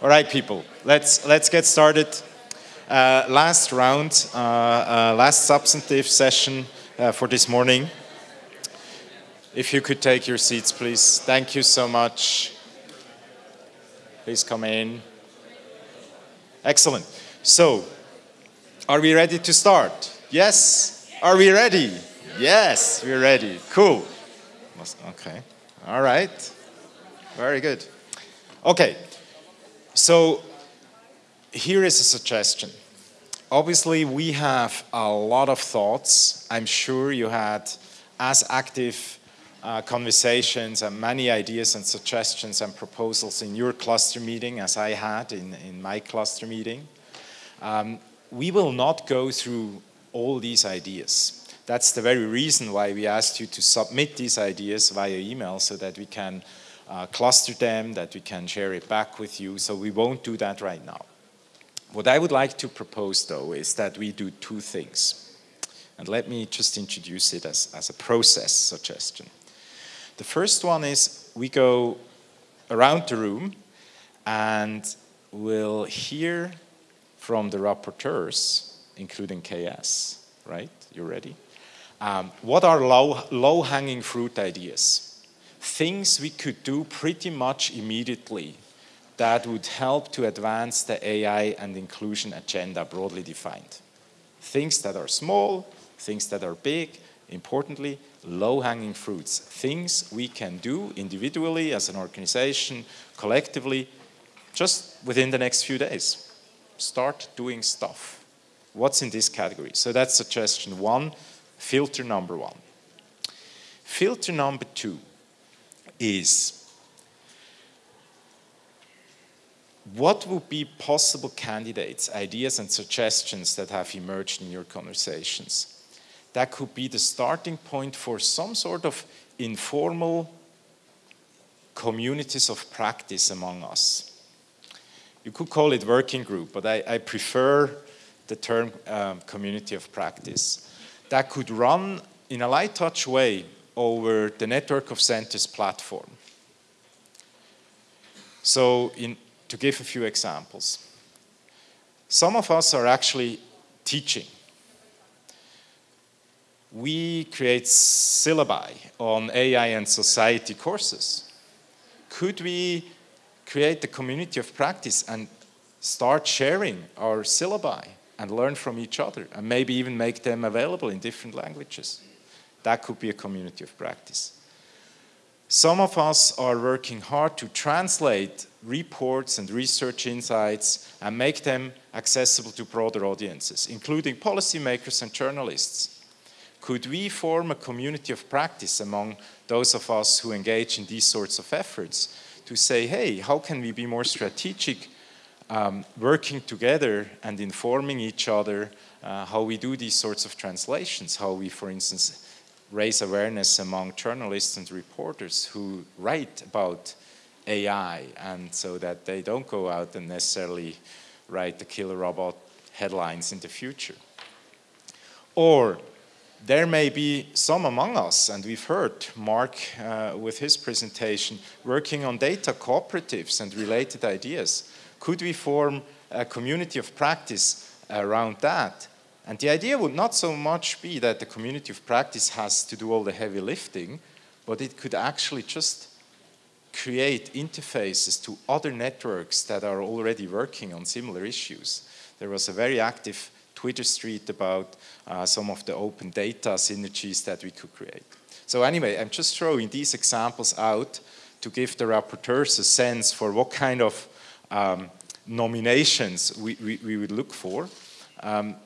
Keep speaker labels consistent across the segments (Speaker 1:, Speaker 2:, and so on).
Speaker 1: All right, people, let's, let's get started. Uh, last round, uh, uh, last substantive session uh, for this morning. If you could take your seats, please. Thank you so much. Please come in. Excellent. So, are we ready to start? Yes? Are we ready? Yes, we're ready. Cool. Okay. All right. Very good. Okay. So, here is a suggestion. Obviously, we have a lot of thoughts. I'm sure you had as active uh, conversations and many ideas and suggestions and proposals in your cluster meeting as I had in, in my cluster meeting. Um, we will not go through all these ideas. That's the very reason why we asked you to submit these ideas via email so that we can uh, cluster them, that we can share it back with you. So we won't do that right now. What I would like to propose though is that we do two things. And let me just introduce it as, as a process suggestion. The first one is we go around the room and we'll hear from the rapporteurs, including KS, right? You ready? Um, what are low, low-hanging fruit ideas? Things we could do pretty much immediately that would help to advance the AI and inclusion agenda broadly defined. Things that are small, things that are big, importantly, low-hanging fruits, things we can do individually as an organization, collectively, just within the next few days. Start doing stuff. What's in this category? So that's suggestion one, filter number one. Filter number two is what would be possible candidates, ideas and suggestions that have emerged in your conversations? that could be the starting point for some sort of informal communities of practice among us. You could call it working group, but I, I prefer the term um, community of practice. That could run in a light touch way over the Network of Centers platform. So in, to give a few examples, some of us are actually teaching we create syllabi on AI and society courses. Could we create the community of practice and start sharing our syllabi and learn from each other and maybe even make them available in different languages? That could be a community of practice. Some of us are working hard to translate reports and research insights and make them accessible to broader audiences, including policymakers and journalists could we form a community of practice among those of us who engage in these sorts of efforts to say, hey, how can we be more strategic, um, working together and informing each other uh, how we do these sorts of translations, how we, for instance, raise awareness among journalists and reporters who write about AI and so that they don't go out and necessarily write the killer robot headlines in the future. Or there may be some among us, and we've heard Mark uh, with his presentation, working on data cooperatives and related ideas. Could we form a community of practice around that? And the idea would not so much be that the community of practice has to do all the heavy lifting, but it could actually just create interfaces to other networks that are already working on similar issues. There was a very active Twitter street about uh, some of the open data synergies that we could create. So anyway, I'm just throwing these examples out to give the rapporteurs a sense for what kind of um, nominations we, we, we, would look for. Um,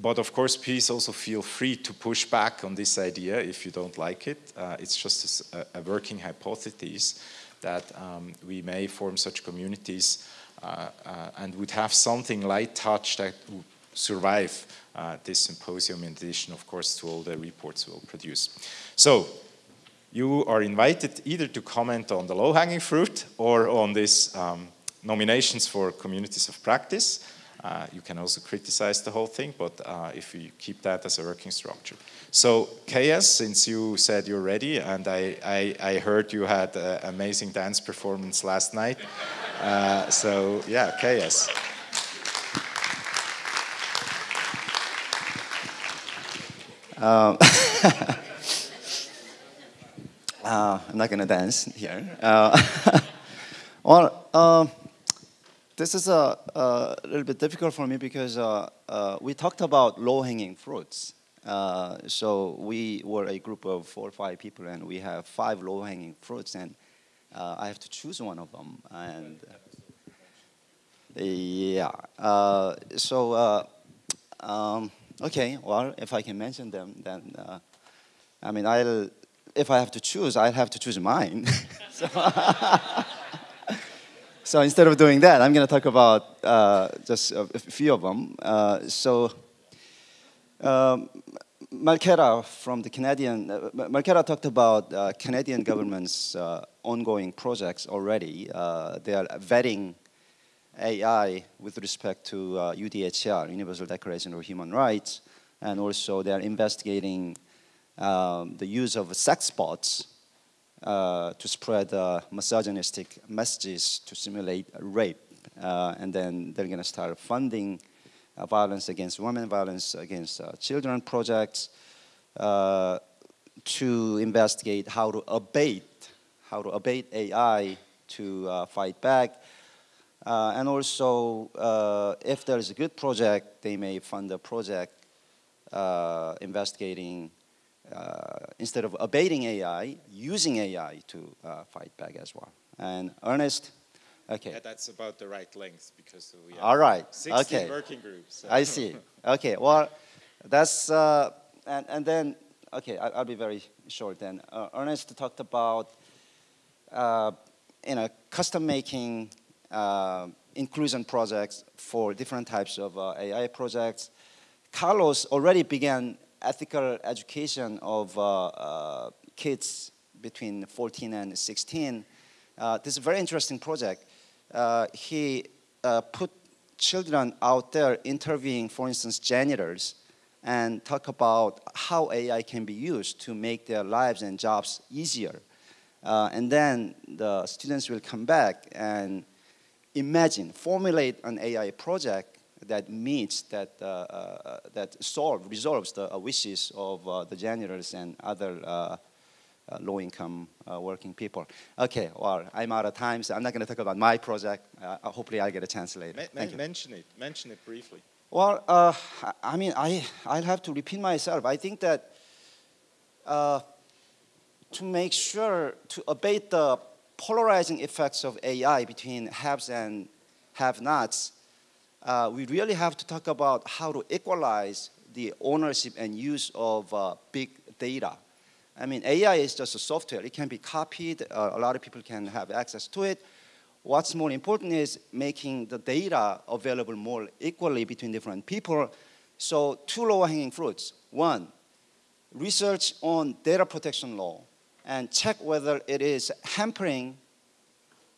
Speaker 1: but of course, please also feel free to push back on this idea if you don't like it. Uh, it's just a, a, working hypothesis that um, we may form such communities uh, uh, and would have something light touch that would survive uh, this symposium in addition, of course, to all the reports we'll produce. So you are invited either to comment on the low-hanging fruit or on these um, nominations for communities of practice. Uh, you can also criticize the whole thing, but uh, if you keep that as a working structure. So, KS, since you said you're ready, and I, I, I heard you had an amazing dance performance last night. Uh, so, yeah, KS.
Speaker 2: Um, uh, I'm not going to dance here. Uh, well, um, this is a, a, little bit difficult for me because uh, uh we talked about low-hanging fruits. Uh, so we were a group of four or five people, and we have five low-hanging fruits, and uh, I have to choose one of them. And yeah, so um, okay, well, if I can mention them, then I mean, I'll if I have to choose, I'll have to choose mine. so, so, instead of doing that, I'm going to talk about uh, just a, few of them. Uh, so um, from the Canadian, uh, talked about uh, Canadian government's uh, ongoing projects already. Uh, they are vetting AI with respect to UDHR, Universal Declaration of Human Rights, and also they are investigating um, the use of sex bots uh, to spread uh, misogynistic messages to simulate rape. Uh, and then they're going to start funding uh, violence against women, violence against uh, children projects uh, to investigate how to abate, how to abate AI to fight back. and also, if there is a good project, they may fund a project investigating uh, instead of abating AI, using AI to uh, fight back as well. And Ernest, okay.
Speaker 1: Yeah, that's about the right length because we have
Speaker 2: All right.
Speaker 1: 16
Speaker 2: okay.
Speaker 1: working groups. So.
Speaker 2: I see. Okay, well, that's, uh, and, and then, okay, I, will be very short then. Uh, Ernest talked about, uh, you know, custom making uh, inclusion projects for different types of AI projects. Carlos already began ethical education of uh, uh, kids between 14 and 16. Uh, this is a very interesting project. he put children out there interviewing, for instance, janitors, and talk about how AI can be used to make their lives and jobs easier. Uh, and then the students will come back and imagine, formulate an AI project that meets, that, uh, uh, that solve, resolves the uh, wishes of the janitors and other uh, low-income uh, working people. Okay, well, I'm out of time, so I'm not going to talk about my project. Uh, hopefully, I'll get a chance later.
Speaker 1: Ma Thank mention you. it. Mention it briefly.
Speaker 2: Well, I mean, I, I'll have to repeat myself. I think that to make sure to abate the polarizing effects of AI between haves and have-nots, uh, we really have to talk about how to equalize the ownership and use of uh, big data. I mean, AI is just a software. It can be copied. Uh, a lot of people can have access to it. What's more important is making the data available more equally between different people. So two low-hanging fruits. One, research on data protection law and check whether it is hampering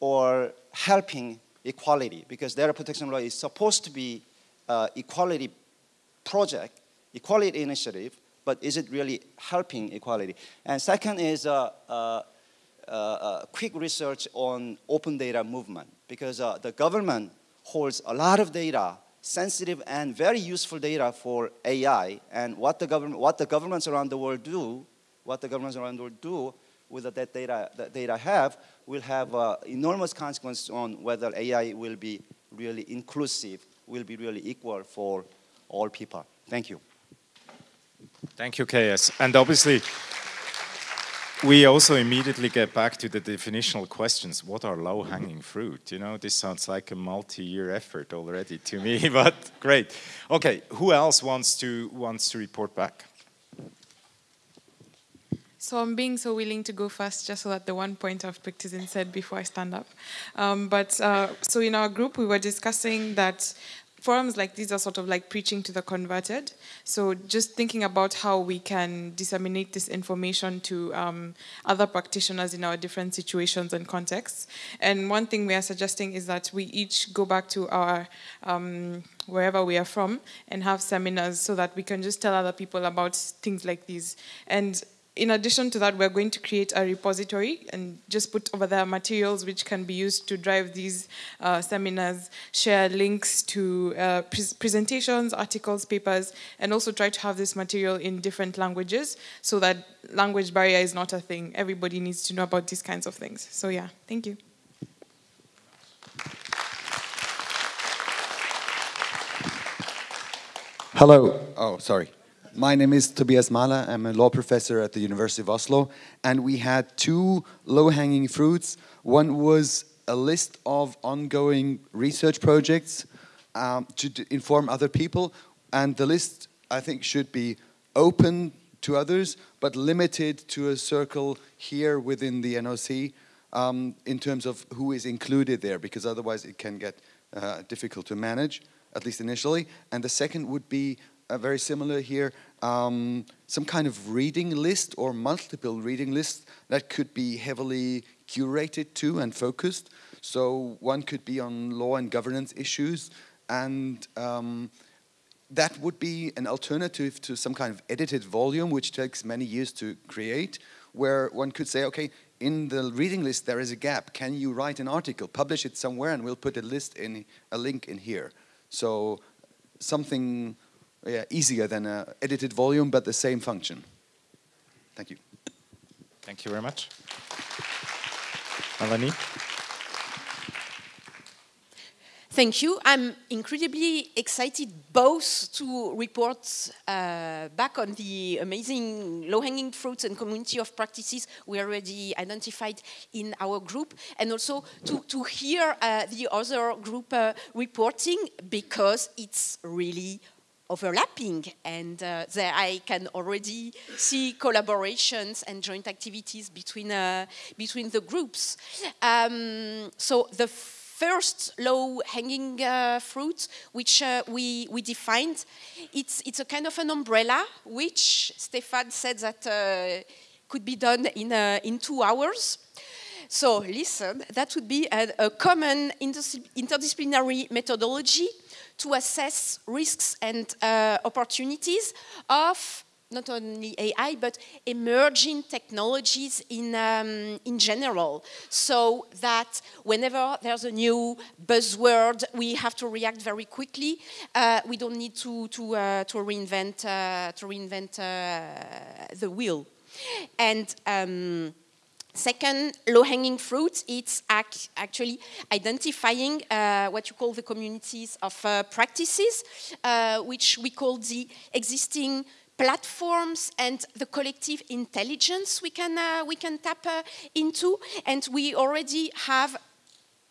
Speaker 2: or helping equality because data protection law is supposed to be uh, equality project, equality initiative, but is it really helping equality? And second is uh, uh, uh quick research on open data movement because uh, the government holds a lot of data, sensitive and very useful data for AI, and what the government, what the governments around the world do, what the governments around the world do with that data, that data have will have uh, enormous consequences on whether AI will be really inclusive, will be really equal for all people. Thank you.
Speaker 1: Thank you, KS. And obviously, we also immediately get back to the definitional questions. What are low-hanging fruit? You know, this sounds like a multi-year effort already to me, but great. Okay, who else wants to wants to report back?
Speaker 3: So I'm being so willing to go first just so that the one point I've isn't said before I stand up. Um, but uh, so in our group, we were discussing that forums like these are sort of like preaching to the converted. So just thinking about how we can disseminate this information to um, other practitioners in our different situations and contexts. And one thing we are suggesting is that we each go back to our um, wherever we are from and have seminars so that we can just tell other people about things like these. And in addition to that, we're going to create a repository and just put over there materials which can be used to drive these uh, seminars, share links to uh, pre presentations, articles, papers, and also try to have this material in different languages so that language barrier is not a thing. Everybody needs to know about these kinds of things. So yeah, thank you.
Speaker 4: Hello. Oh, sorry. My name is Tobias Mahler. I'm a law professor at the University of Oslo. And we had two low-hanging fruits. One was a list of ongoing research projects um, to inform other people. And the list, I think, should be open to others, but limited to a circle here within the NOC um, in terms of who is included there, because otherwise it can get uh, difficult to manage at least initially. And the second would be uh, very similar here, um, some kind of reading list or multiple reading lists that could be heavily curated to and focused. So one could be on law and governance issues and um, that would be an alternative to some kind of edited volume which takes many years to create where one could say, okay, in the reading list there is a gap. Can you write an article, publish it somewhere and we'll put a list in, a link in here. So something yeah, easier than an edited volume, but the same function. Thank you.
Speaker 1: Thank you very much. Melanie?
Speaker 5: Thank you. I'm incredibly excited both to report uh, back on the amazing low-hanging fruits and community of practices we already identified in our group, and also to, to hear uh, the other group uh, reporting because it's really overlapping and uh, there I can already see collaborations and joint activities between, uh, between the groups. Um, so the first low-hanging uh, fruit, which uh, we, we defined. It's, it's a kind of an umbrella, which Stefan said that uh, could be done in, uh, in two hours. So listen, that would be a, a common interdisciplinary methodology to assess risks and uh, opportunities of not only AI, but emerging technologies in, um, in general. So that whenever there's a new buzzword, we have to react very quickly. Uh, we don't need to, to, uh, to reinvent, uh, to reinvent uh, the wheel. And um, Second, low-hanging fruit, it's ac actually identifying uh, what you call the communities of uh, practices, uh, which we call the existing platforms and the collective intelligence we can, uh, we can tap uh, into. And we already have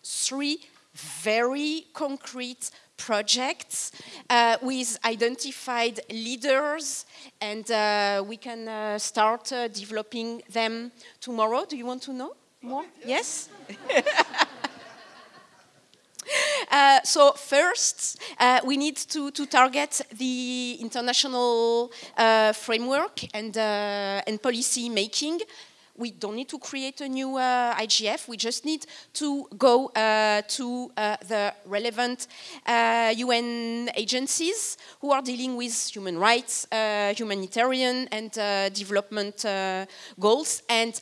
Speaker 5: three very concrete projects uh, with identified leaders and uh, we can uh, start uh, developing them tomorrow. Do you want to know more? Yes? Uh, so first, uh, we need to, to, target the international uh, framework and, uh, and policy making. We don't need to create a new uh, IGF. We just need to go uh, to uh, the relevant UN agencies who are dealing with human rights, humanitarian and development goals and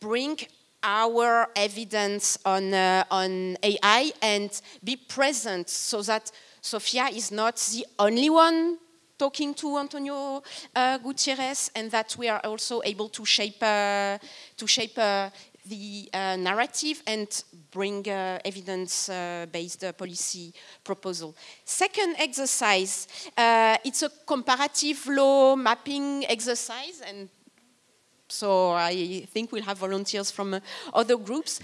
Speaker 5: bring our evidence on, uh, on AI and be present so that Sofia is not the only one talking to Antonio uh, Guterres and that we are also able to shape, uh, to shape uh, the uh, narrative and bring uh, evidence-based policy proposal. Second exercise, it's a comparative law mapping exercise and so I think we'll have volunteers from other groups.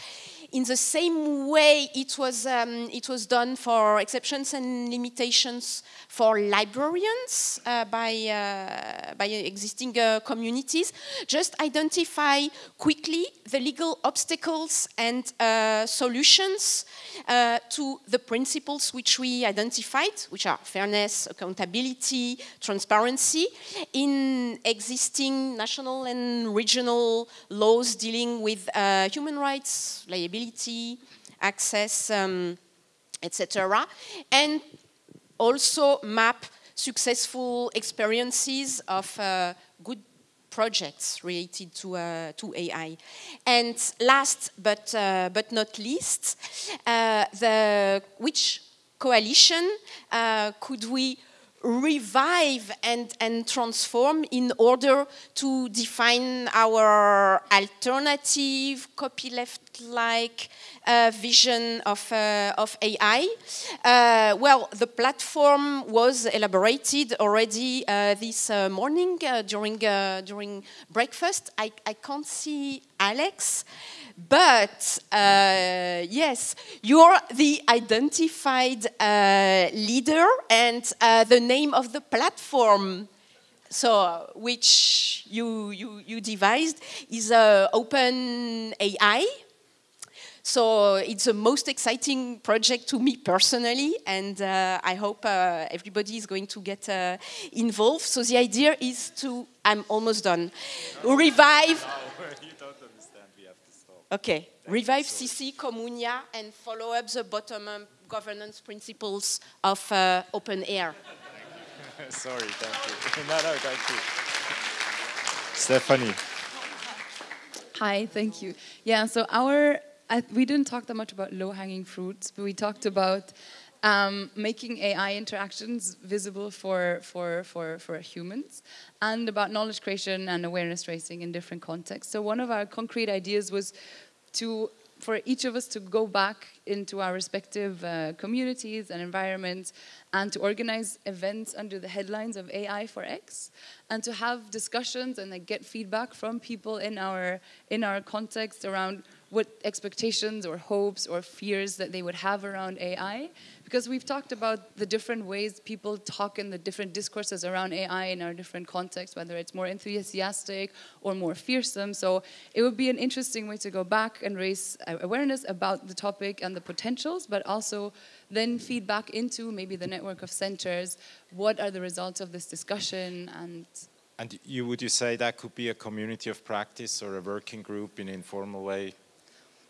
Speaker 5: In the same way it was, um, it was done for exceptions and limitations for librarians uh, by, uh, by existing uh, communities. Just identify quickly the legal obstacles and uh, solutions uh, to the principles which we identified, which are fairness, accountability, transparency, in existing national and regional laws dealing with uh, human rights, liability, access, um, etc. And also map successful experiences of uh, good projects related to, uh, to AI. And last but, uh, but not least, uh, the, which coalition uh, could we revive and, and transform in order to define our alternative copyleft-like uh, vision of, uh, of AI. Uh, well, the platform was elaborated already uh, this uh, morning uh, during, during breakfast. I, I can't see Alex. But uh, yes, you're the identified uh, leader and uh, the name of the platform so which you, you, you devised is uh, Open AI. So it's the most exciting project to me personally, and uh, I hope uh, everybody is going to get uh, involved. So the idea is to, I'm almost done, revive. Okay, revive CC, Communia, and follow up the bottom-up governance principles of uh, open air.
Speaker 1: Sorry, thank you. no, no, thank you. Stephanie.
Speaker 6: Hi, thank you. Yeah, so our, I, we didn't talk that much about low-hanging fruits, but we talked about um, making AI interactions visible for, for, for, for humans and about knowledge creation and awareness raising in different contexts. So one of our concrete ideas was to for each of us to go back into our respective uh, communities and environments and to organize events under the headlines of AI for X and to have discussions and like, get feedback from people in our in our context around what expectations or hopes or fears that they would have around AI because we've talked about the different ways people talk in the different discourses around AI in our different contexts, whether it's more enthusiastic or more fearsome. So it would be an interesting way to go back and raise awareness about the topic and the potentials, but also then feed back into maybe the network of centers. What are the results of this discussion and
Speaker 1: and you would you say that could be a community of practice or a working group in an informal way?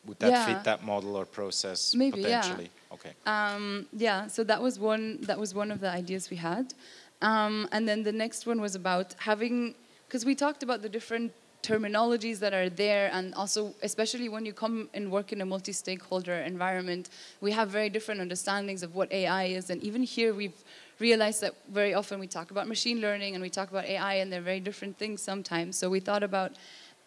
Speaker 1: Would that yeah. fit that model or process
Speaker 6: Maybe,
Speaker 1: potentially?
Speaker 6: Yeah. Okay. Um, yeah, so that was one that was one of the ideas we had. Um, and then the next one was about having because we talked about the different terminologies that are there and also especially when you come and work in a multi-stakeholder environment we have very different understandings of what ai is and even here we've realized that very often we talk about machine learning and we talk about ai and they're very different things sometimes so we thought about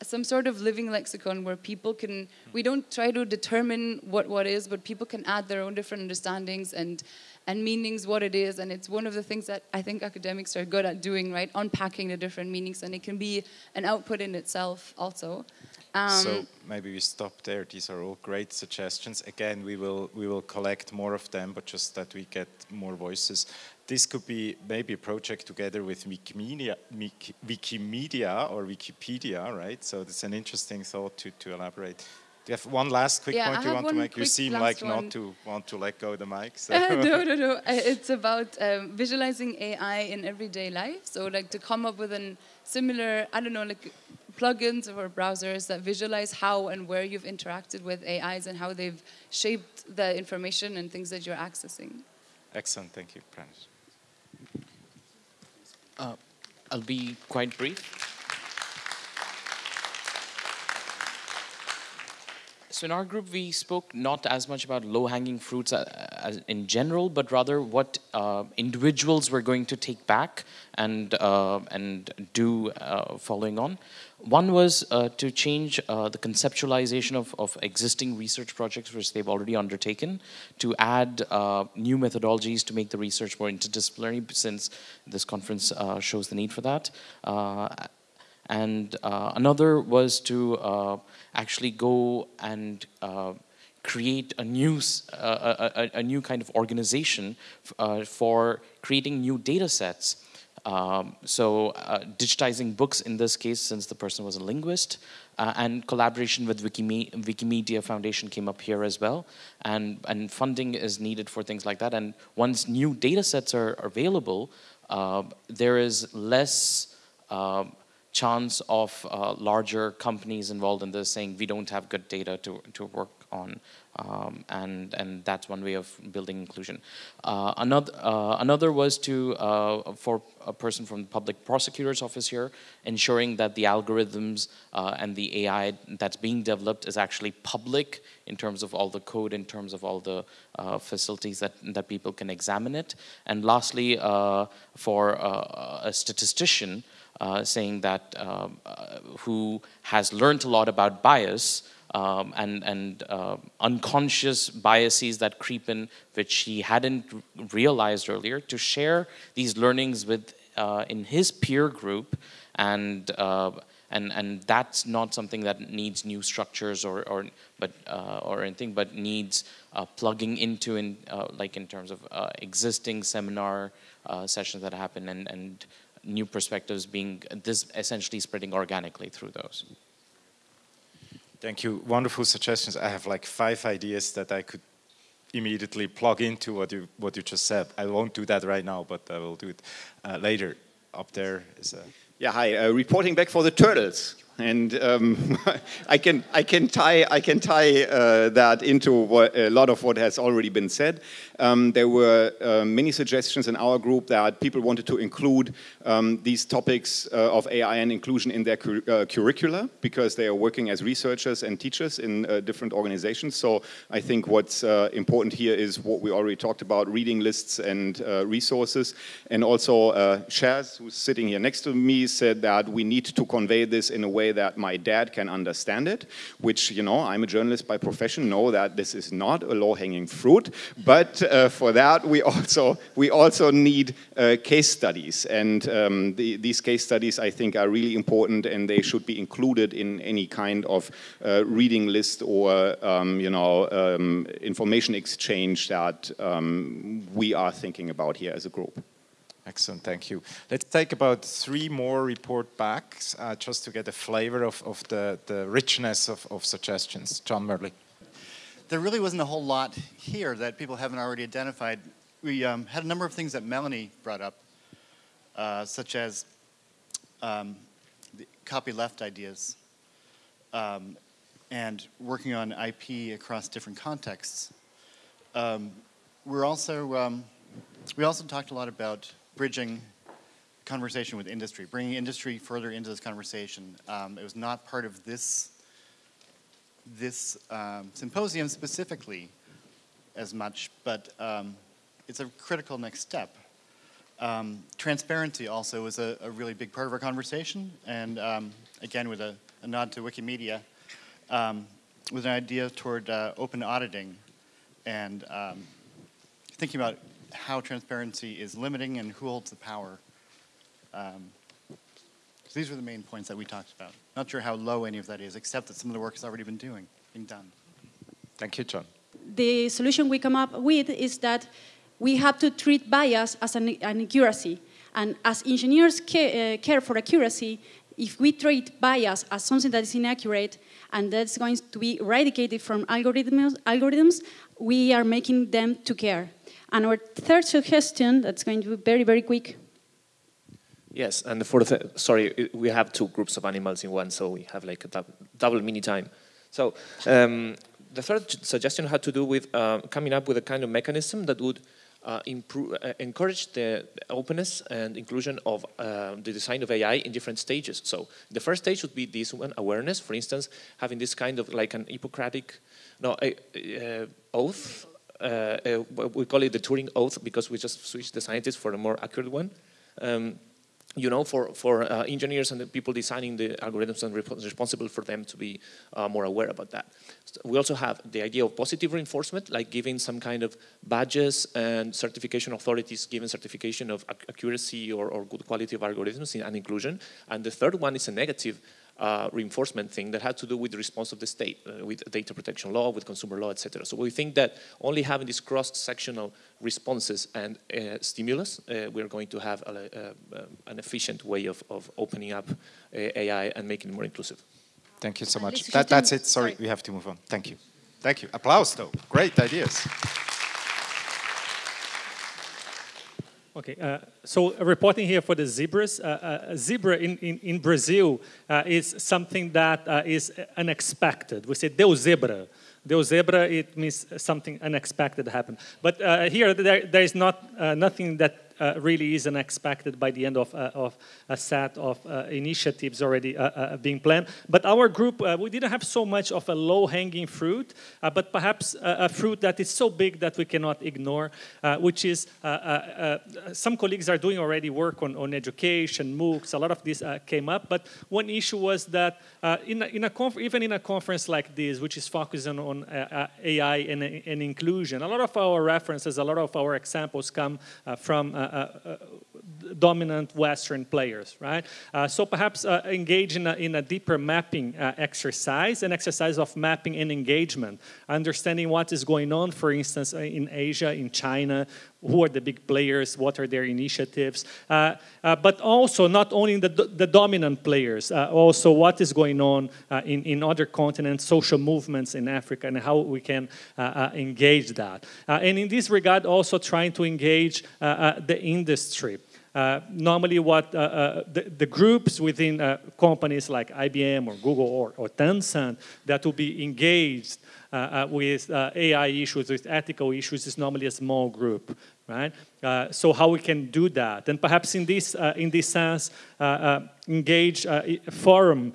Speaker 6: some sort of living lexicon where people can we don't try to determine what what is but people can add their own different understandings and and meanings what it is. And it's one of the things that i think academics are good at doing right? Unpacking the different meanings. And it can be an output in itself also.
Speaker 1: Um, so maybe we stop there. These are all great suggestions. Again we will we will collect more of them but just that we get more voices this could be maybe a project together with Wikimedia, Wikimedia or Wikipedia, right? So it's an interesting thought to, to elaborate. Do you have one last quick
Speaker 6: yeah,
Speaker 1: point you want to make? You seem like
Speaker 6: one.
Speaker 1: not to want to let go of the mic. So.
Speaker 6: Uh, no, no, no. Uh, it's about um, visualizing AI in everyday life. So like to come up with a similar, I don't know, like plugins or browsers that visualize how and where you've interacted with AIs and how they've shaped the information and things that you're accessing.
Speaker 1: Excellent, thank you, Pranish.
Speaker 7: Uh, I'll be quite brief. So in our group, we spoke not as much about low-hanging fruits uh, in general, but rather what uh, individuals were going to take back and uh, and do uh, following on. One was to change the conceptualization of, of existing research projects which they've already undertaken, to add new methodologies to make the research more interdisciplinary, since this conference shows the need for that and uh, another was to uh, actually go and uh, create a new, uh, a, a, new kind of organization uh, for creating new data sets. Um, so uh, digitizing books in this case, since the person was a linguist, uh, and collaboration with Wikime Wikimedia Foundation came up here as well. And, and funding is needed for things like that. And once new data sets are, available, uh, there is less um, chance of uh, larger companies involved in this saying we don't have good data to, to work on um, and and that's one way of building inclusion. Uh, another uh, another was to uh, for a person from the public prosecutor's office here, ensuring that the algorithms uh, and the AI that's being developed is actually public in terms of all the code, in terms of all the uh, facilities that that people can examine it. And lastly, uh, for a statistician. saying that um, who has learned a lot about bias um, and, and uh, unconscious biases that creep in, which he hadn't realized earlier, to share these learnings with uh, in his peer group, and uh, and and that's not something that needs new structures or or but uh, or anything, but needs uh, plugging into in uh, like in terms of existing seminar sessions that happen and and new perspectives being this essentially spreading organically through those.
Speaker 1: Thank you. Wonderful suggestions. I have like five ideas that I could immediately plug into what you what you just said. I won't do that right now, but I will do it uh, later. Up there is a.
Speaker 8: Yeah, hi. Uh, reporting back for the turtles and um, I can I can tie I can tie uh, that into what, a lot of what has already been said. Um, there were uh, many suggestions in our group that people wanted to include um, these topics uh, of AI and inclusion in their uh, curricula because they are working as researchers and teachers in uh, different organizations. So I think what's uh, important here is what we already talked about: reading lists and resources, and also Shaz, who's sitting here next to me, said that we need to convey this in a way way that my dad can understand it, which, you know, I'm a journalist by profession, know that this is not a low-hanging fruit, but uh, for that we also, we also need uh, case studies. And um, the, these case studies, I think, are really important and they should be included in any kind of uh, reading list or, um, you know, um, information exchange that um, we are thinking about here as a group.
Speaker 1: Excellent, thank you. Let's take about three more report backs uh, just to get a flavor of, of the, the richness of, of suggestions. John Murley.
Speaker 9: There really wasn't a whole lot here that people haven't already identified. We um, had a number of things that Melanie brought up, uh, such as um, copyleft ideas um, and working on IP across different contexts. Um, we're also, um, we also talked a lot about bridging conversation with industry, bringing industry further into this conversation. Um, it was not part of this, this um, symposium specifically as much, but um, it's a critical next step. Um, transparency also was a, a, really big part of our conversation, and um, again with a, a, nod to Wikimedia, with an idea toward uh, open auditing and thinking about how transparency is limiting and who holds the power. Um, so these were the main points that we talked about. Not sure how low any of that is, except that some of the work has already been doing, being done.
Speaker 1: Thank you, John.
Speaker 10: The solution we come up with is that we have to treat bias as an, an accuracy. And as engineers care, uh, care for accuracy, if we treat bias as something that is inaccurate and that's going to be eradicated from algorithms, algorithms we are making them to care. And our third suggestion, that's going to be very, very quick.
Speaker 11: Yes, and for the, sorry, we have two groups of animals in one, so we have like a double mini time. So um, the third suggestion had to do with uh, coming up with a kind of mechanism that would uh, improve, uh, encourage the openness and inclusion of uh, the design of AI in different stages. So the first stage would be this one, awareness. For instance, having this kind of like an Hippocratic no, oath uh, uh, we call it the Turing oath because we just switched the scientist for a more accurate one. Um, you know, for, for uh, engineers and the people designing the algorithms and responsible for them to be uh, more aware about that. So we also have the idea of positive reinforcement, like giving some kind of badges and certification authorities giving certification of accuracy or, or good quality of algorithms and inclusion. And the third one is a negative uh, reinforcement thing that had to do with the response of the state, uh, with data protection law, with consumer law, etc. So we think that only having these cross-sectional responses and uh, stimulus, uh, we're going to have a, a, an efficient way of, of opening up uh, AI and making it more inclusive.
Speaker 1: Thank you so much. That, that's it. Sorry, we have to move on. Thank you. Thank you. Applause, though. Great ideas.
Speaker 12: Okay, uh, so reporting here for the zebras. Uh, uh, zebra in, in, in Brazil uh, is something that uh, is unexpected. We say deu zebra. Deu zebra, it means something unexpected happened. But uh, here, there, there is not nothing that uh, really isn't expected by the end of, uh, of a set of uh, initiatives already being planned. But our group, we didn't have so much of a low-hanging fruit, but perhaps a fruit that is so big that we cannot ignore, which is some colleagues are doing already work on, on education, MOOCs, a lot of this came up, but one issue was that in a, in a even in a conference like this, which is focusing on uh, AI and, and, inclusion, a lot of our references, a lot of our examples come uh, from uh, uh, uh, Uh, uh, dominant Western players, right? Uh, so perhaps uh, engage in a, in a, deeper mapping exercise, an exercise of mapping and engagement, understanding what is going on, for instance, in Asia, in China, who are the big players, what are their initiatives, uh, uh, but also not only the, the dominant players, uh, also what is going on in, in other continents, social movements in Africa, and how we can engage that. and in this regard, also trying to engage the industry. Uh, normally what uh, uh, the, the, groups within companies like IBM or Google or, or Tencent that will be engaged uh, with uh, AI issues, with ethical issues, is normally a small group, right? Uh, so how we can do that, and perhaps in this in this sense, engage a forum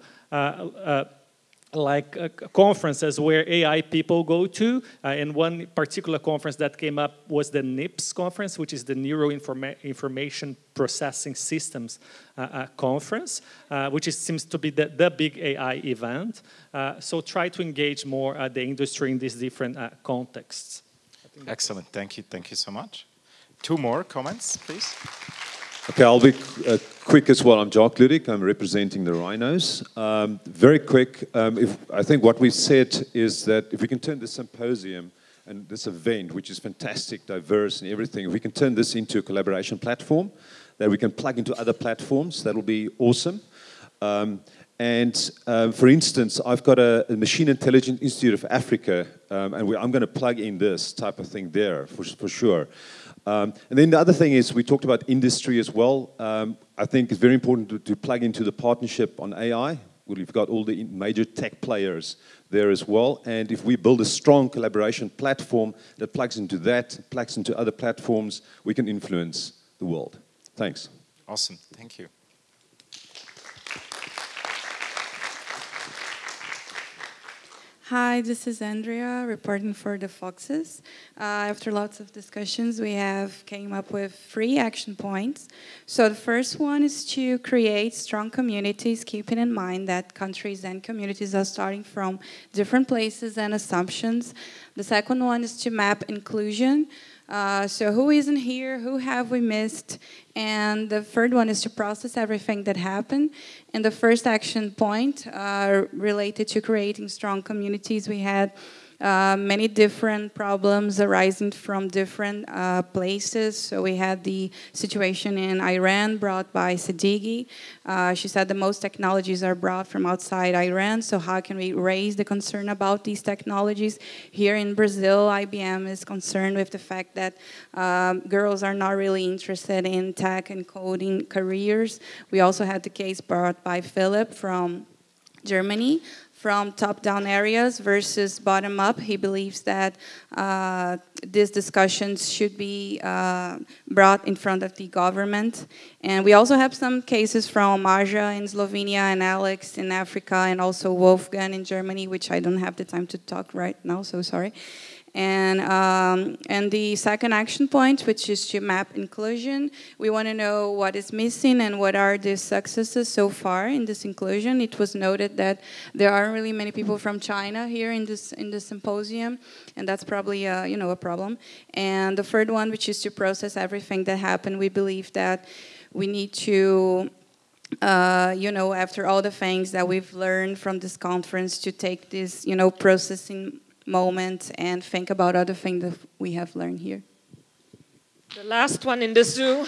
Speaker 12: like uh, conferences where AI people go to. Uh, and one particular conference that came up was the NIPS conference, which is the Neuro Informa Information Processing Systems uh, uh conference, uh, which is, seems to be the, the big AI event. Uh, so try to engage more the industry in these different contexts.
Speaker 1: Excellent, thank you, thank you so much. Two more comments, please.
Speaker 13: Okay, I'll be uh, quick as well. I'm Jacques Ludik. I'm representing the rhinos. Um, very quick. Um, if, I think what we said is that if we can turn this symposium and this event, which is fantastic, diverse and everything, if we can turn this into a collaboration platform that we can plug into other platforms, that'll be awesome. Um, and um, for instance, I've got a, a, Machine Intelligence Institute of Africa, um, and we, I'm going to plug in this type of thing there for, for sure. Um, and then the other thing is we talked about industry as well. Um, I think it's very important to, to, plug into the partnership on AI. We've got all the major tech players there as well. And if we build a strong collaboration platform that plugs into that, plugs into other platforms, we can influence the world. Thanks.
Speaker 1: Awesome. Thank you.
Speaker 14: Hi, this is Andrea reporting for the Foxes. Uh, after lots of discussions, we have came up with three action points. So the first one is to create strong communities, keeping in mind that countries and communities are starting from different places and assumptions. The second one is to map inclusion. Uh, so who isn't here? Who have we missed? And the third one is to process everything that happened. And the first action point uh, related to creating strong communities, we had uh, many different problems arising from different uh, places. So we had the situation in Iran brought by Sadeghi. Uh, she said the most technologies are brought from outside Iran, so how can we raise the concern about these technologies? Here in Brazil, IBM is concerned with the fact that um, girls are not really interested in tech and coding careers. We also had the case brought by Philip from Germany from top-down areas versus bottom-up. He believes that uh, these discussions should be uh, brought in front of the government. And we also have some cases from Aja in Slovenia and Alex in Africa and also Wolfgang in Germany, which I don't have the time to talk right now, so sorry. And, um, and the second action point, which is to map inclusion, we want to know what is missing and what are the successes so far in this inclusion. It was noted that there aren't really many people from China here in this in this symposium, and that's probably a, you know a problem. And the third one, which is to process everything that happened, we believe that we need to uh, you know, after all the things that we've learned from this conference, to take this, you know, processing moment and think about other things that we have learned here.
Speaker 15: The last one in the zoo.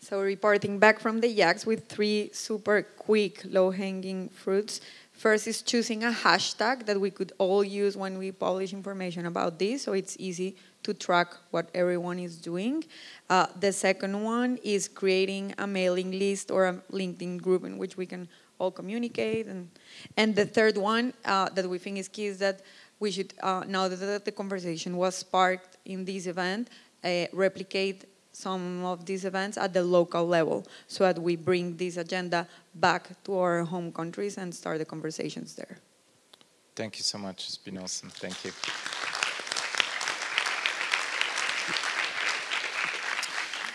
Speaker 15: So reporting back from the yaks with three super quick low-hanging fruits. First is choosing a hashtag that we could all use when we publish information about this, so it's easy to track what everyone is doing. Uh, the second one is creating a mailing list or a LinkedIn group in which we can all communicate. And, and the third one uh, that we think is key is that we should, uh, now that the conversation was sparked in this event, uh, replicate some of these events at the local level so that we bring this agenda back to our home countries and start the conversations there.
Speaker 1: Thank you so much. It's been awesome. Thank you.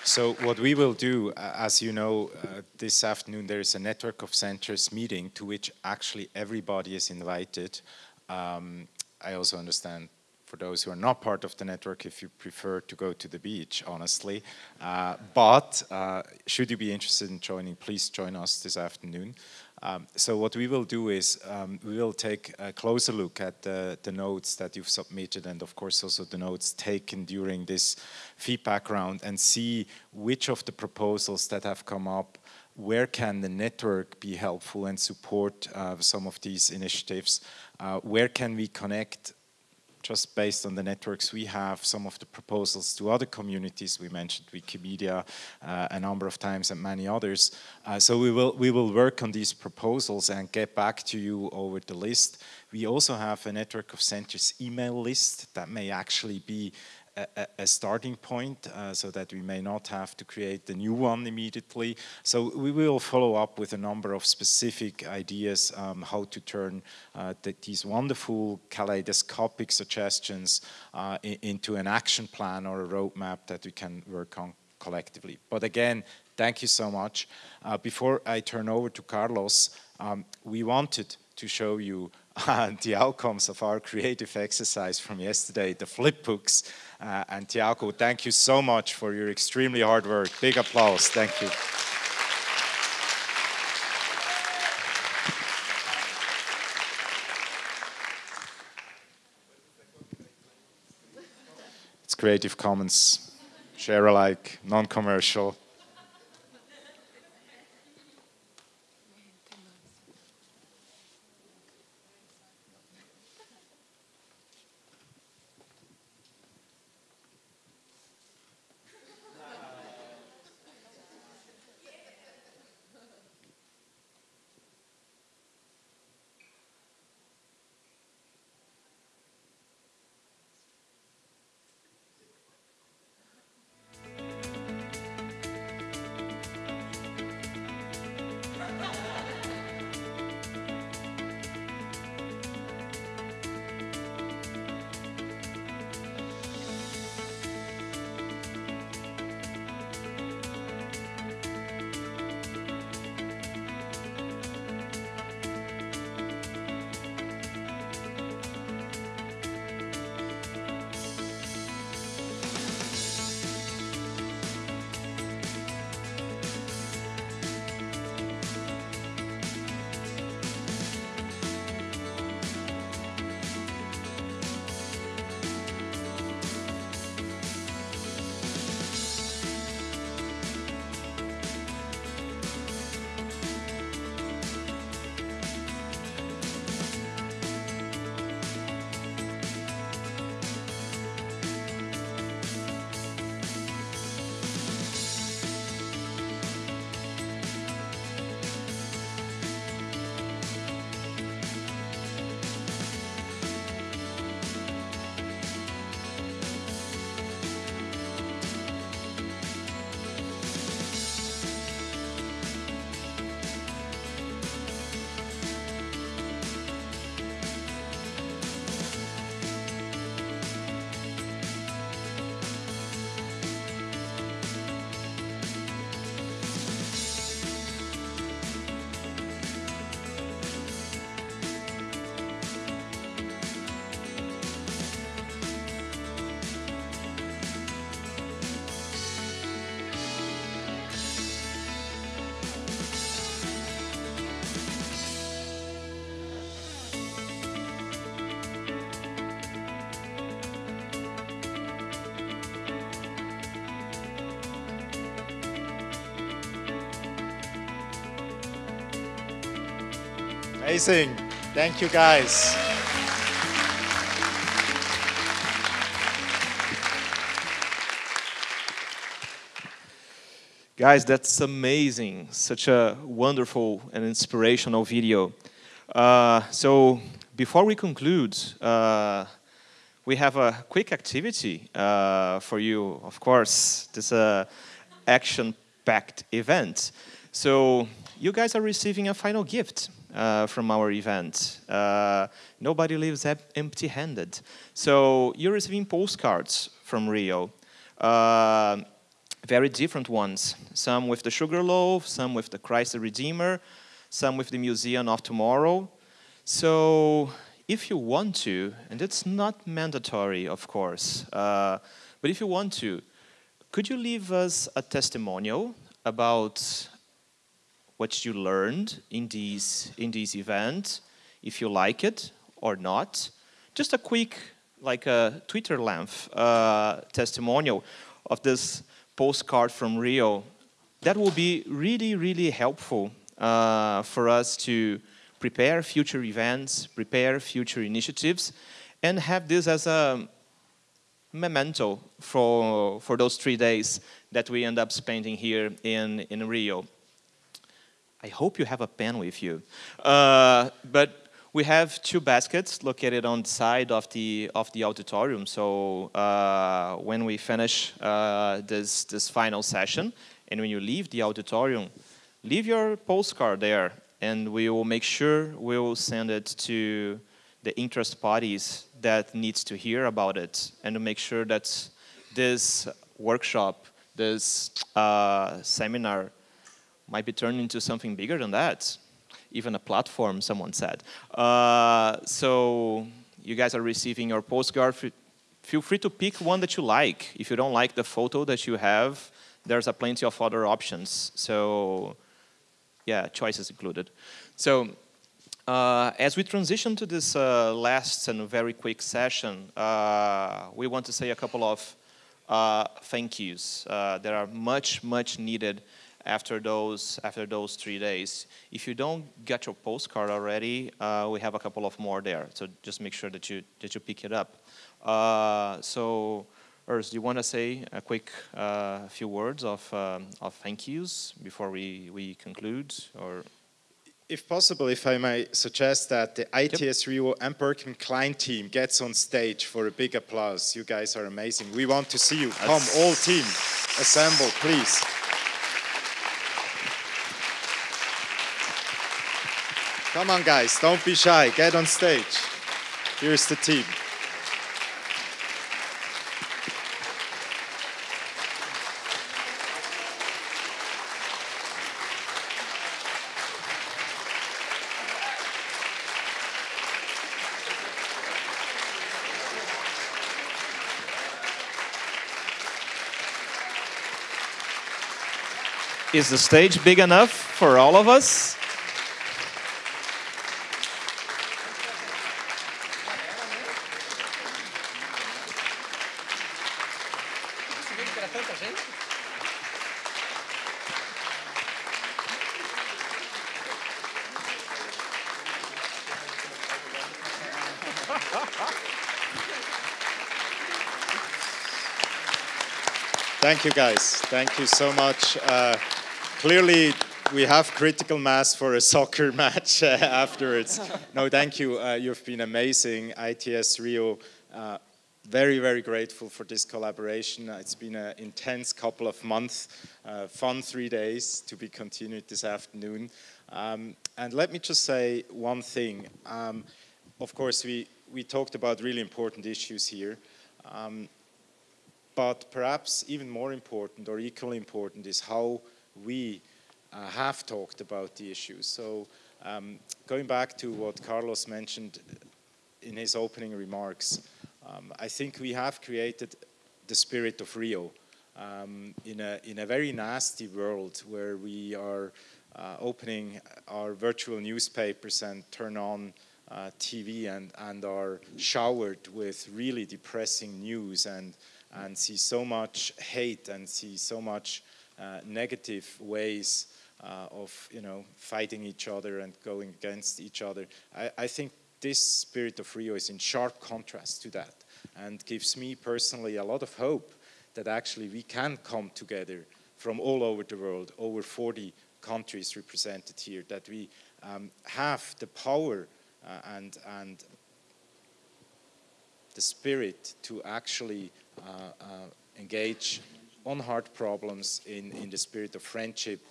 Speaker 1: So what we will do, uh, as you know, uh, this afternoon there is a network of centers meeting to which actually everybody is invited. Um, I also understand for those who are not part of the network if you prefer to go to the beach, honestly. Uh, but uh, should you be interested in joining, please join us this afternoon. Um, so what we will do is um, we will take a closer look at the, the, notes that you've submitted and of course also the notes taken during this feedback round and see which of the proposals that have come up where can the network be helpful and support uh, some of these initiatives? Uh, where can we connect just based on the networks we have, some of the proposals to other communities. We mentioned Wikimedia uh, a number of times and many others. Uh, so we will, we will work on these proposals and get back to you over the list. We also have a network of centers email list that may actually be a, starting point uh, so that we may not have to create the new one immediately. So we will follow up with a number of specific ideas um, how to turn uh, the, these wonderful kaleidoscopic suggestions uh, into an action plan or a roadmap that we can work on collectively. But again, thank you so much. Uh, before I turn over to Carlos, um, we wanted to show you uh, the outcomes of our creative exercise from yesterday, the flip books. Uh, and Tiago, thank you so much for your extremely hard work. Big applause. Thank you. It's Creative Commons, share alike, non-commercial. Amazing. Thank you, guys.
Speaker 16: Guys, that's amazing. Such a wonderful and inspirational video. Uh, so before we conclude, uh, we have a quick activity uh, for you. Of course, this is a action-packed event. So you guys are receiving a final gift uh, from our event. Uh, nobody leaves empty-handed. So you're receiving postcards from Rio. Uh, very different ones. Some with the sugar loaf, some with the Christ the Redeemer, some with the Museum of Tomorrow. So if you want to, and it's not mandatory, of course, uh, but if you want to, could you leave us a testimonial about what you learned in these in this event, if you like it or not? Just a quick, like a Twitter length uh, testimonial of this postcard from Rio. That will be really, really helpful uh, for us to prepare future events, prepare future initiatives, and have this as a memento for, for those three days that we end up spending here in, in Rio. I hope you have a pen with you. Uh, but we have two baskets located on the side of the of the auditorium. So uh, when we finish uh, this this final session, and when you leave the auditorium, leave your postcard there, and we will make sure we will send it to the interest parties that needs to hear about it, and to make sure that this workshop, this uh, seminar, might be turned into something bigger than that even a platform, someone said. Uh, so you guys are receiving your postcard. Feel free to pick one that you like. If you don't like the photo that you have, there's a plenty of other options. So yeah, choices included. So uh, as we transition to this uh, last and very quick session, uh, we want to say a couple of uh, thank yous uh, that are much, much needed after those after those three days. If you don't get your postcard already, uh, we have a couple of more there. So just make sure that you that you pick it up. Uh, so, Urs, do you want to say a quick uh, few words of um, of thank yous before we we conclude, or?
Speaker 1: If possible, if I may suggest that the ITS Rio and Berkman Klein team gets on stage for a big applause. You guys are amazing. We want to see you. Come, all team, assemble, please. Come on, guys, don't be shy. Get on stage. Here's the team.
Speaker 16: Is the stage big enough for all of us?
Speaker 1: Thank you, guys. Thank you so much. Uh, clearly, we have critical mass for a soccer match uh, afterwards. No, thank you. Uh, you've been amazing. ITS Rio, uh, very, very grateful for this collaboration. It's been an intense couple of months, uh, fun three days to be continued this afternoon. Um, and let me just say one thing. Um, of course, we, we talked about really important issues here. Um, but perhaps even more important or equally important is how we uh, have talked about the issues. So um, going back to what Carlos mentioned in his opening remarks, um, I think we have created the spirit of Rio um, in, a, in a very nasty world where we are uh, opening our virtual newspapers and turn on uh, TV and, and are showered with really depressing news and and see so much hate and see so much uh, negative ways uh, of you know fighting each other and going against each other. I, I think this spirit of Rio is in sharp contrast to that and gives me personally a lot of hope that actually we can come together from all over the world, over 40 countries represented here, that we um, have the power uh, and, and the spirit to actually engage on hard problems in, in the spirit of friendship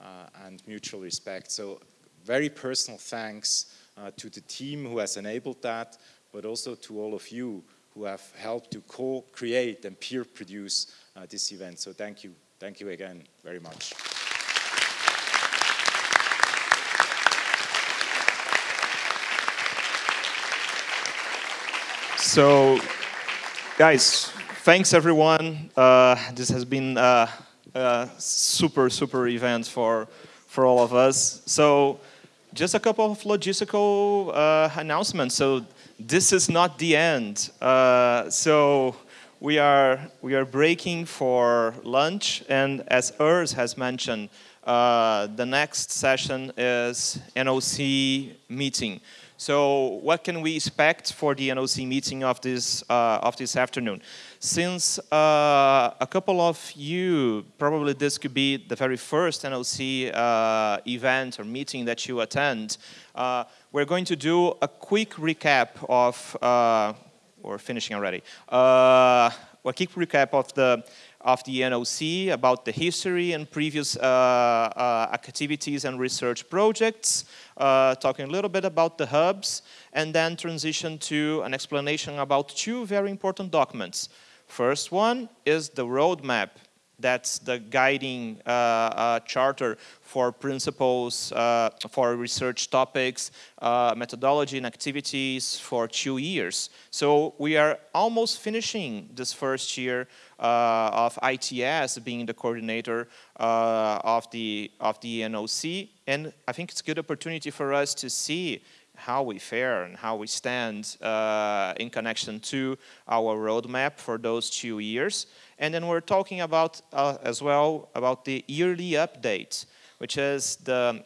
Speaker 1: uh, and mutual respect. So very personal thanks uh, to the team who has enabled that, but also to all of you who have helped to co-create and peer produce uh, this event. So thank you. Thank you again very much.
Speaker 16: So, guys, thanks everyone. Uh, this has been a, a, super, super event for, for all of us. So, just a couple of logistical uh, announcements. So, this is not the end. Uh, so, we are, we are breaking for lunch, and as Urs has mentioned, uh, the next session is NOC meeting. So what can we expect for the NOC meeting of this, uh, of this afternoon? Since uh, a couple of you, probably this could be the very first NOC uh, event or meeting that you attend, uh, we're going to do a quick recap of, uh, we're finishing already, uh, a quick recap of the of the NOC about the history and previous uh, uh, activities and research projects, uh, talking a little bit about the hubs, and then transition to an explanation about two very important documents. First one is the roadmap that's the guiding uh, uh, charter for principles, uh, for research topics, methodology and activities for two years. So we are almost finishing this first year of ITS being the coordinator uh, of the of the NOC, and I think it's a good opportunity for us to see how we fare and how we stand uh, in connection to our roadmap for those two years. And then we're talking about uh, as well about the yearly update, which is the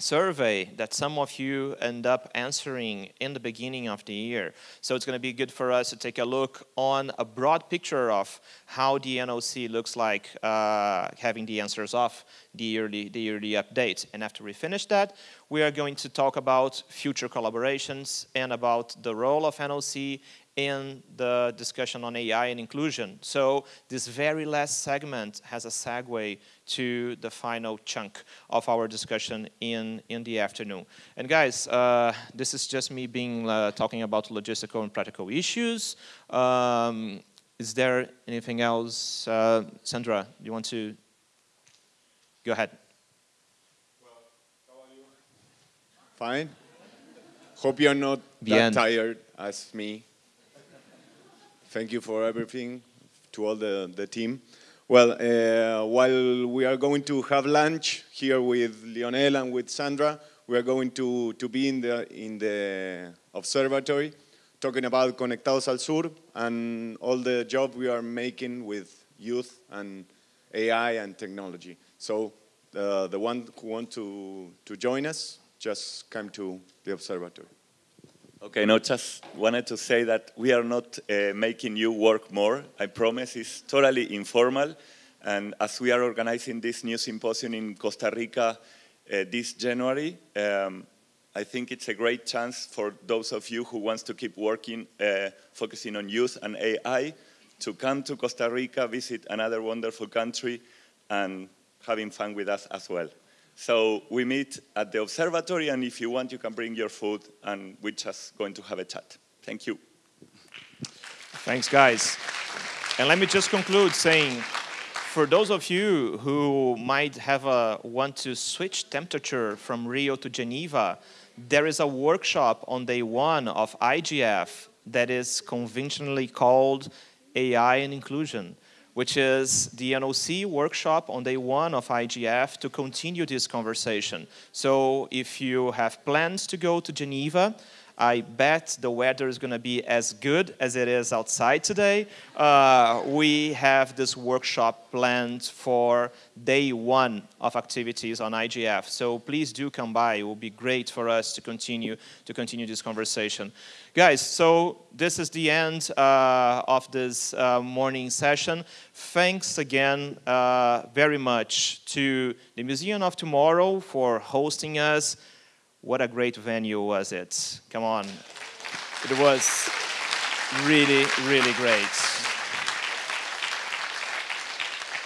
Speaker 16: survey that some of you end up answering in the beginning of the year. So it's going to be good for us to take a look on a broad picture of how the NOC looks like uh, having the answers of the yearly, the yearly update. And after we finish that, we are going to talk about future collaborations and about the role of NOC in the discussion on AI and inclusion. So this very last segment has a segue to the final chunk of our discussion in, in the afternoon. And guys, uh, this is just me being uh, talking about logistical and practical issues. Um, is there anything else? Uh, Sandra, you want to go ahead?
Speaker 17: Fine. Hope you're not
Speaker 16: Bien.
Speaker 17: that tired as me. Thank you for everything to all the, the team. Well, uh, while we are going to have lunch here with Lionel and with Sandra, we are going to, to be in the, in the observatory talking about Conectados al Sur and all the job we are making with youth and AI and technology. So uh, the one who want to, to join us, just come to the observatory.
Speaker 18: Okay, no, just wanted to say that we are not uh, making you work more. I promise it's totally informal. And as we are organizing this new symposium in Costa Rica uh, this January, um, I think it's a great chance for those of you who wants to keep working, uh, focusing on youth and AI, to come to Costa Rica, visit another wonderful country, and having fun with us as well. So we meet at the observatory, and if you want, you can bring your food, and we're just going to have a chat. Thank you.
Speaker 16: Thanks, guys. And let me just conclude saying, for those of you who might have a want to switch temperature from Rio to Geneva, there is a workshop on day one of IGF that is conventionally called AI and Inclusion which is the NOC workshop on day one of IGF to continue this conversation. So if you have plans to go to Geneva, I bet the weather is going to be as good as it is outside today. Uh, we have this workshop planned for day one of activities on IGF. So please do come by. It will be great for us to continue to continue this conversation. Guys, so this is the end uh, of this uh, morning session. Thanks again uh, very much to the Museum of Tomorrow for hosting us. What a great venue was it? Come on. It was really, really great.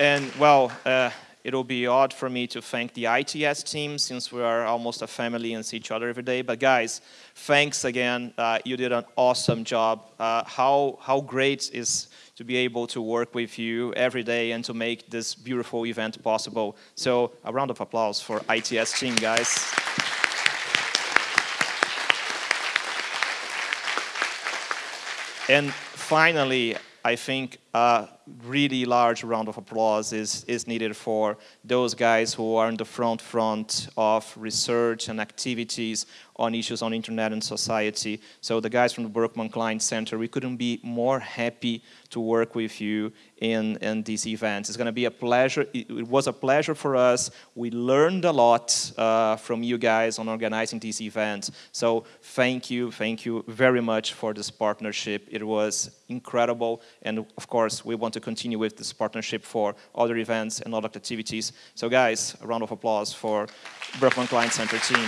Speaker 16: And well, uh, it'll be odd for me to thank the ITS team since we are almost a family and see each other every day. But guys, thanks again. Uh, you did an awesome job. Uh, how, how great is to be able to work with you every day and to make this beautiful event possible. So a round of applause for ITS team, guys. And finally, I think a really large round of applause is, is needed for those guys who are in the front front of research and activities on issues on internet and society. So the guys from the Berkman Klein Center, we couldn't be more happy to work with you in, in these events. It's going to be a pleasure. It, it, was a pleasure for us. We learned a lot uh, from you guys on organizing these events. So thank you, thank you very much for this partnership. It was incredible. And of course, we to continue with this partnership for other events and other activities. So guys, a round of applause for Berkman Klein Center team.